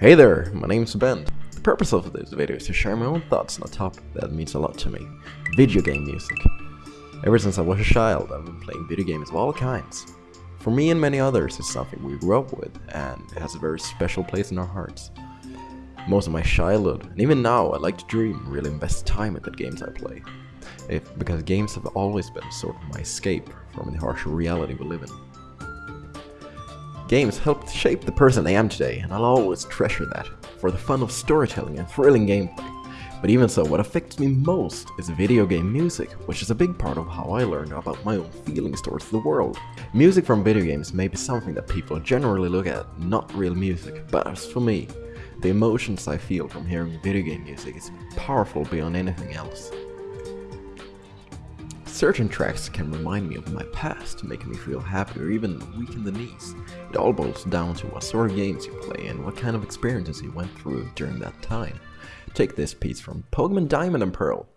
Hey there, my name's Ben. The purpose of this video is to share my own thoughts on a topic that means a lot to me, video game music. Ever since I was a child, I've been playing video games of all kinds. For me and many others, it's something we grew up with, and it has a very special place in our hearts. Most of my childhood, and even now, I like to dream really invest time in the games I play. If, because games have always been sort of my escape from the harsh reality we live in. Games helped shape the person I am today, and I'll always treasure that, for the fun of storytelling and thrilling gameplay. But even so, what affects me most is video game music, which is a big part of how I learn about my own feelings towards the world. Music from video games may be something that people generally look at, not real music, but as for me, the emotions I feel from hearing video game music is powerful beyond anything else. Certain tracks can remind me of my past, making me feel happy or even weaken the knees. It all boils down to what sort of games you play and what kind of experiences you went through during that time. Take this piece from Pokemon Diamond and Pearl.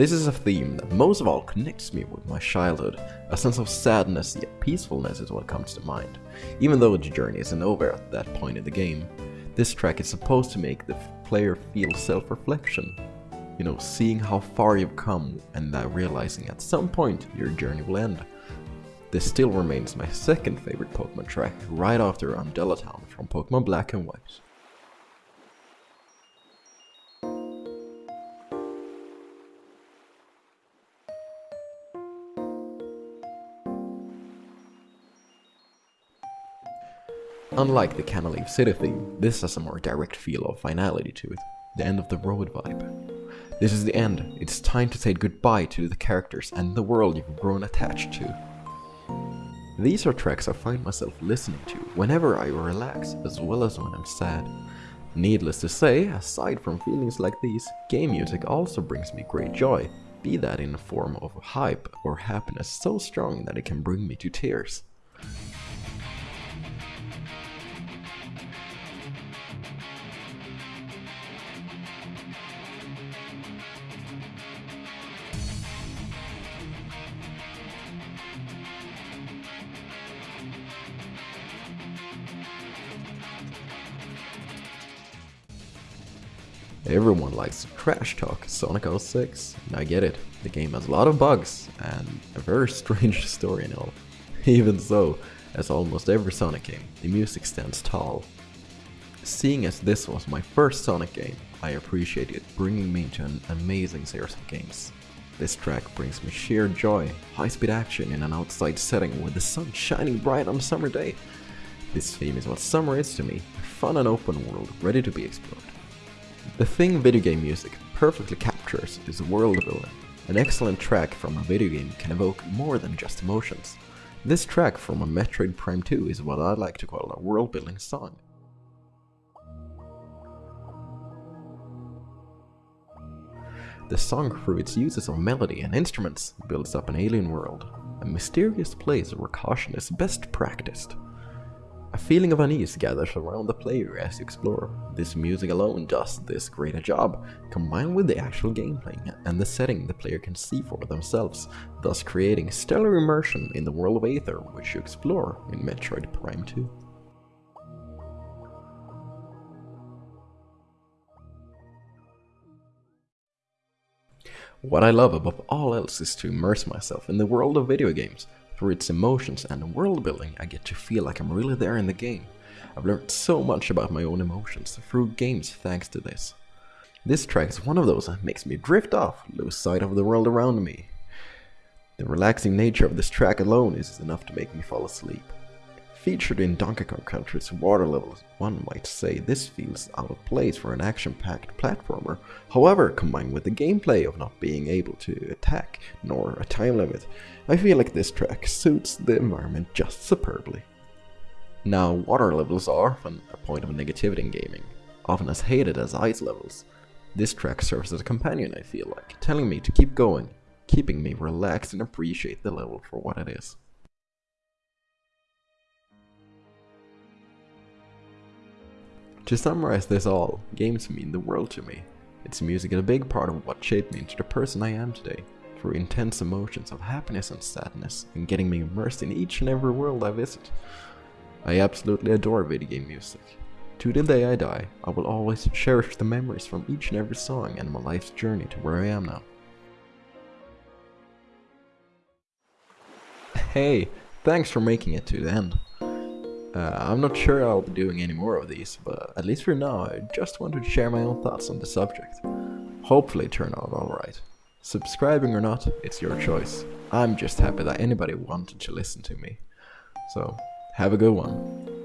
This is a theme that most of all connects me with my childhood. A sense of sadness yet peacefulness is what comes to mind. Even though the journey isn't over at that point in the game, this track is supposed to make the player feel self-reflection. You know, seeing how far you've come and that realizing at some point your journey will end. This still remains my second favorite Pokemon track, right after Undella Town from Pokemon Black and White. Unlike the Canalave City theme, this has a more direct feel of finality to it, the end of the road vibe. This is the end, it's time to say goodbye to the characters and the world you've grown attached to. These are tracks I find myself listening to whenever I relax as well as when I'm sad. Needless to say, aside from feelings like these, game music also brings me great joy, be that in the form of hype or happiness so strong that it can bring me to tears. Everyone likes to trash talk Sonic 06, and I get it, the game has a lot of bugs, and a very strange story and all. Even so, as almost every Sonic game, the music stands tall. Seeing as this was my first Sonic game, I appreciate it bringing me to an amazing series of games. This track brings me sheer joy, high-speed action in an outside setting with the sun shining bright on a summer day. This theme is what summer is to me, a fun and open world ready to be explored. The thing video game music perfectly captures is world building. An excellent track from a video game can evoke more than just emotions. This track from a Metroid Prime 2 is what I like to call a world building song. The song through its uses of melody and instruments builds up an alien world, a mysterious place where caution is best practiced. A feeling of unease gathers around the player as you explore. This music alone does this great a job, combined with the actual gameplay and the setting the player can see for themselves, thus creating stellar immersion in the world of Aether which you explore in Metroid Prime 2. What I love above all else is to immerse myself in the world of video games, through its emotions and world building, I get to feel like I'm really there in the game. I've learned so much about my own emotions through games thanks to this. This track is one of those that makes me drift off, lose sight of the world around me. The relaxing nature of this track alone is enough to make me fall asleep. Featured in Donkey Kong Country's water levels, one might say this feels out of place for an action-packed platformer. However, combined with the gameplay of not being able to attack, nor a time limit, I feel like this track suits the environment just superbly. Now, water levels are often a point of negativity in gaming, often as hated as ice levels. This track serves as a companion, I feel like, telling me to keep going, keeping me relaxed and appreciate the level for what it is. To summarize this all, games mean the world to me. Its music and a big part of what shaped me into the person I am today, through intense emotions of happiness and sadness, and getting me immersed in each and every world I visit. I absolutely adore video game music. To the day I die, I will always cherish the memories from each and every song and my life's journey to where I am now. Hey, thanks for making it to the end. Uh, I'm not sure I'll be doing any more of these, but at least for now I just wanted to share my own thoughts on the subject. Hopefully turn out alright. Subscribing or not, it's your choice. I'm just happy that anybody wanted to listen to me. So, have a good one.